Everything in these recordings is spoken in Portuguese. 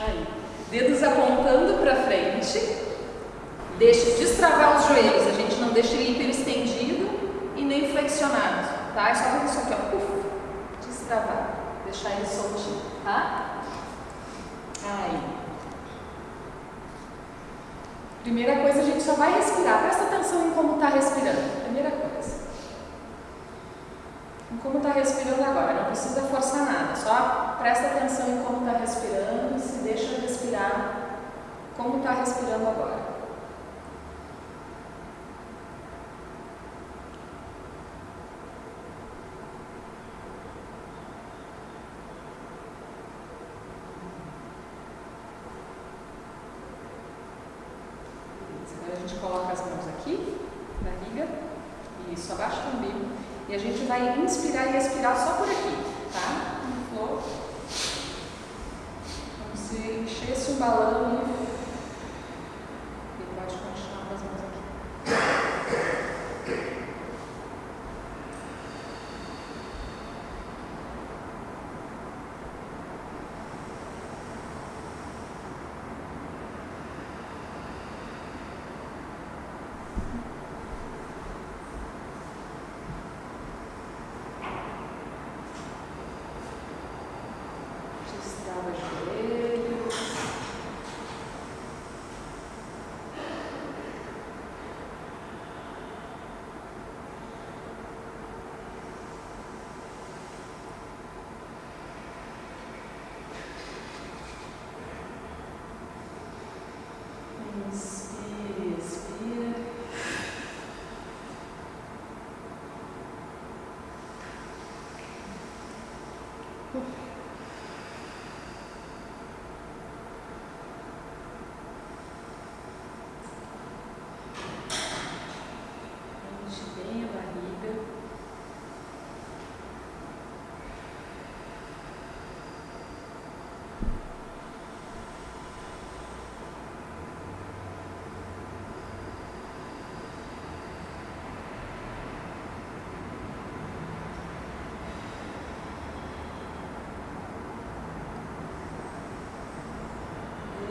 Aí. Dedos apontando para frente. Deixa destravar os joelhos. A gente não deixa ele hiperestendido e nem flexionado, tá? É só fazer isso aqui, ó. Uf, destravar. Deixar ele soltinho, tá? Aí. Primeira coisa, a gente só vai respirar. Presta atenção em como está respirando. Primeira coisa. Como está respirando agora. Não precisa forçar nada. Só presta atenção em como está respirando e se deixa respirar como está respirando agora. a gente coloca as mãos aqui, na barriga, isso, abaixo do umbigo. E a gente vai inspirar e expirar só por aqui, tá? Como se enchesse um balão e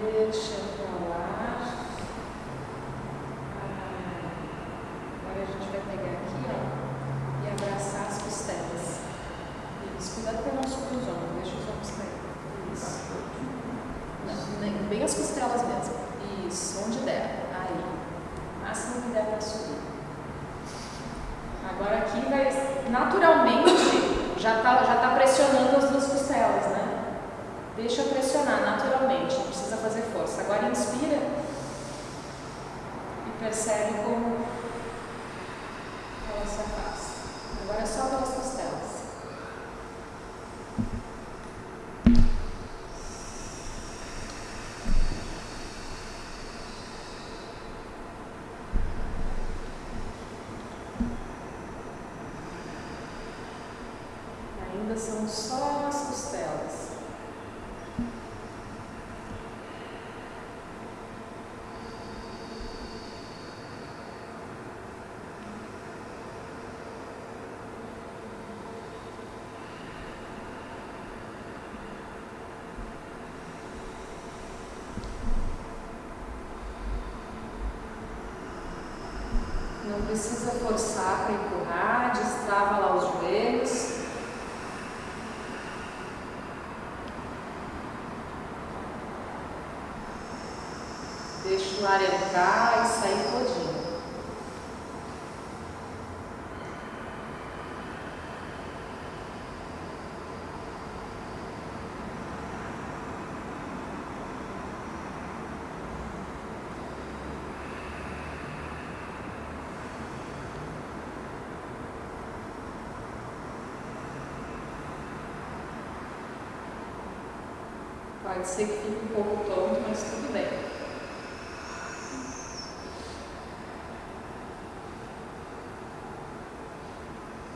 Deixa pra lá. Agora a gente vai pegar aqui, ó, e abraçar as costelas. Isso, cuidado para não subir os ombros, deixa os ombros cair. Isso. Bem as costelas mesmo. Isso, onde der. Aí. Máximo que der para subir. Agora aqui vai, naturalmente, já está já tá pressionando as duas costelas, né? Deixa pressionar naturalmente, não precisa fazer força. Agora inspira e percebe como ela se afasta. Agora é só pelas costelas. Ainda são só as costelas. Não precisa forçar para empurrar, destrava lá os joelhos. Deixa o ar entrar Pode ser que fique um pouco tonto, mas tudo bem.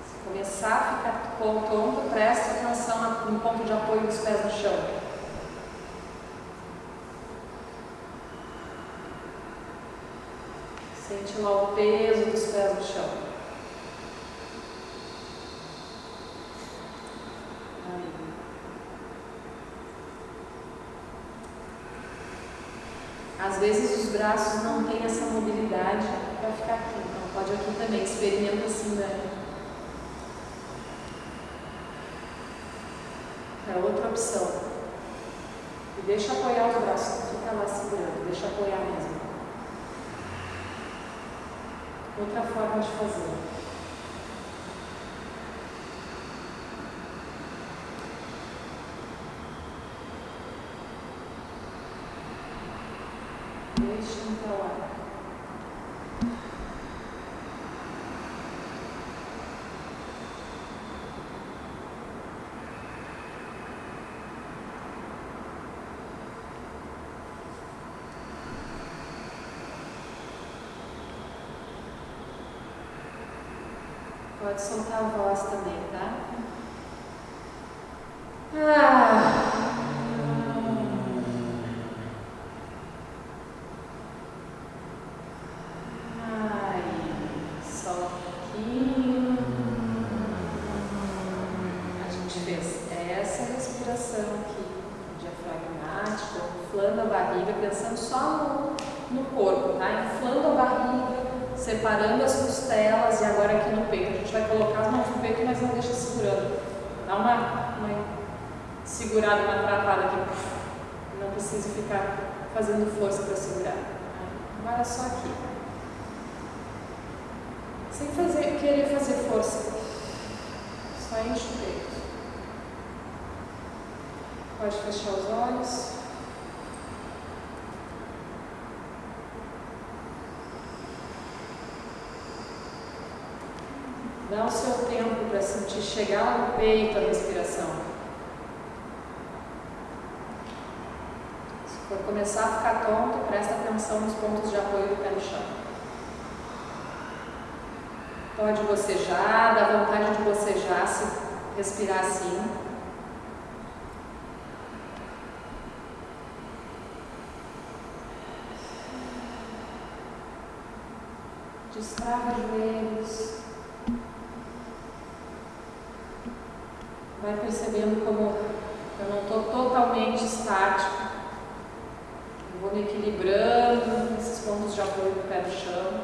Se começar a ficar pouco tonto, preste atenção no ponto de apoio dos pés no chão. Sente lá o peso dos pés no chão. Às vezes os braços não têm essa mobilidade para ficar aqui, então pode aqui também, experimenta assim, né? É outra opção. E deixa apoiar os braços, não fica lá segurando, deixa apoiar mesmo. Outra forma de fazer. Deixa para lá. Pode soltar a voz também, tá? Ah. Inflando a barriga, pensando só no, no corpo, tá? Inflando a barriga separando as costelas e agora aqui no peito. A gente vai colocar as mãos no peito, mas não deixa segurando. Dá uma, uma segurada, uma travada aqui. Não precisa ficar fazendo força para segurar. Agora só aqui. Sem fazer, querer fazer força. Só enche o peito. Pode fechar os olhos. Dá o seu tempo para sentir chegar no peito a respiração. Se for começar a ficar tonto, presta atenção nos pontos de apoio do pé no chão. Pode bocejar, dá vontade de bocejar se respirar assim. Destrava joelhos. Vai percebendo como eu não estou totalmente estático. Eu vou me equilibrando nesses pontos de apoio do pé no chão.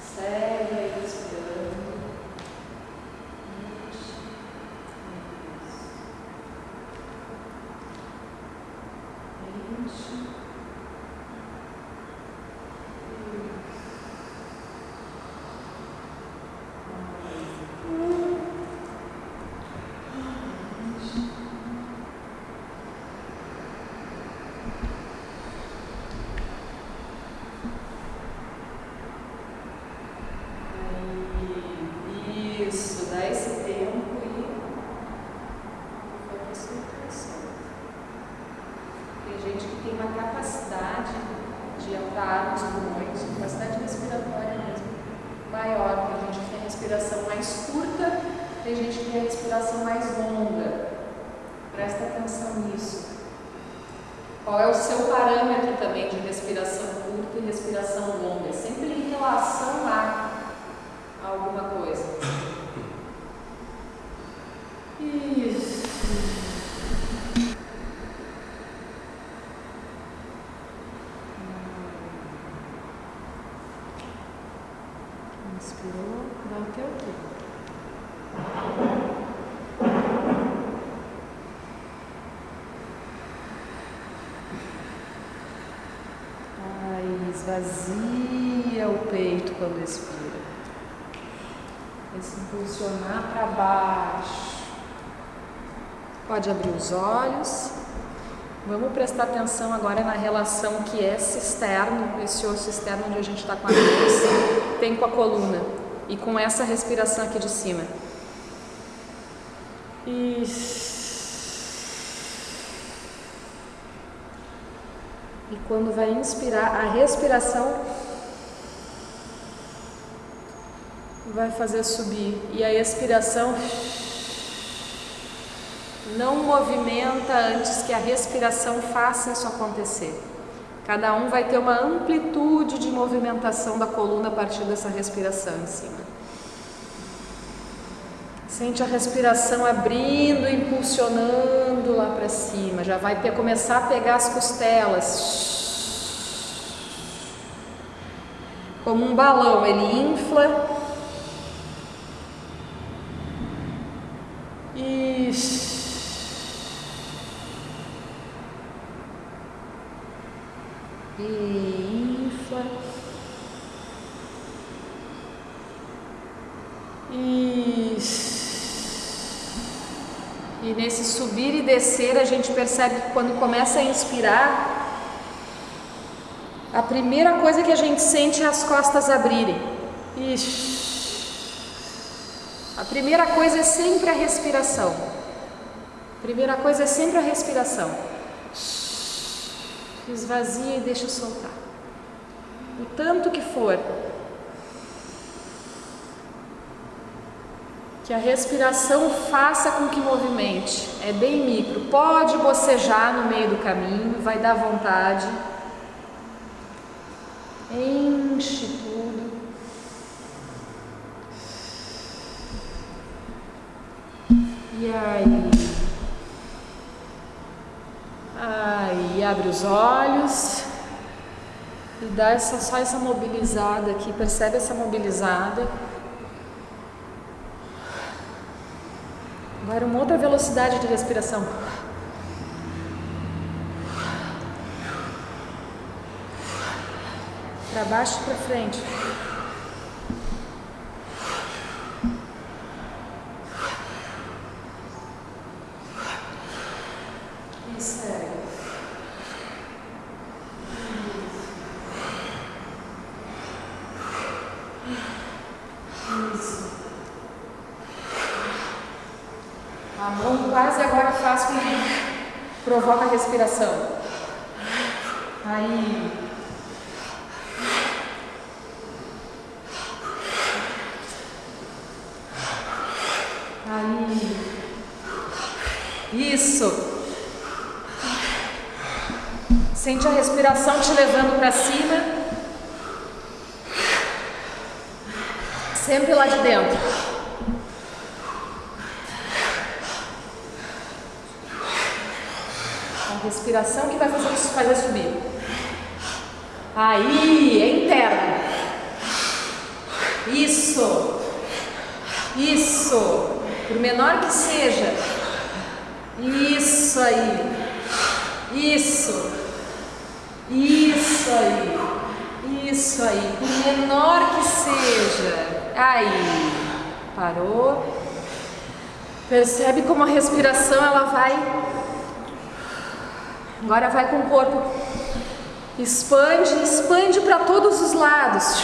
Segue aí respirando. Enche. Isso, dá esse tempo e vai para soltação. Tem gente que tem uma capacidade de entrar nos pulmões, capacidade respiratória mesmo, maior. Tem gente que tem a respiração mais curta, tem gente que tem a respiração mais longa. Presta atenção nisso. Qual é o seu parâmetro também de respiração curta e respiração longa? Sempre em relação a alguma coisa. Isso. Inspirou, dá o teu tempo. Ai, esvazia o peito quando expira. Esse impulsionar para baixo. Pode abrir os olhos. Vamos prestar atenção agora na relação que é esse externo, esse osso externo onde a gente está com a cabeça, tem com a coluna e com essa respiração aqui de cima. Isso. E quando vai inspirar, a respiração vai fazer subir. E a expiração não movimenta antes que a respiração faça isso acontecer. Cada um vai ter uma amplitude de movimentação da coluna a partir dessa respiração em cima. Sente a respiração abrindo, impulsionando lá para cima. Já vai ter, começar a pegar as costelas. Como um balão, ele infla. E infla. Isso. E nesse subir e descer, a gente percebe que quando começa a inspirar, a primeira coisa que a gente sente é as costas abrirem. Ixi. A primeira coisa é sempre a respiração. A primeira coisa é sempre a respiração. Esvazia e deixa soltar. O tanto que for. Que a respiração faça com que movimente. É bem micro. Pode bocejar no meio do caminho, vai dar vontade. Enche tudo. E aí? Aí, abre os olhos e dá essa, só essa mobilizada aqui. Percebe essa mobilizada? Agora uma outra velocidade de respiração. Para baixo e para frente. Isso é. Isso. A mão quase agora faz com que provoca a respiração. Aí. Aí. Isso. Sente a respiração te levando para cima. Sempre lá de dentro. Que vai fazer, fazer subir. Aí, é interno. Isso. Isso. Por menor que seja. Isso aí. Isso. Isso aí. Isso aí. Por menor que seja. Aí. Parou. Percebe como a respiração ela vai. Agora vai com o corpo. Expande, expande para todos os lados.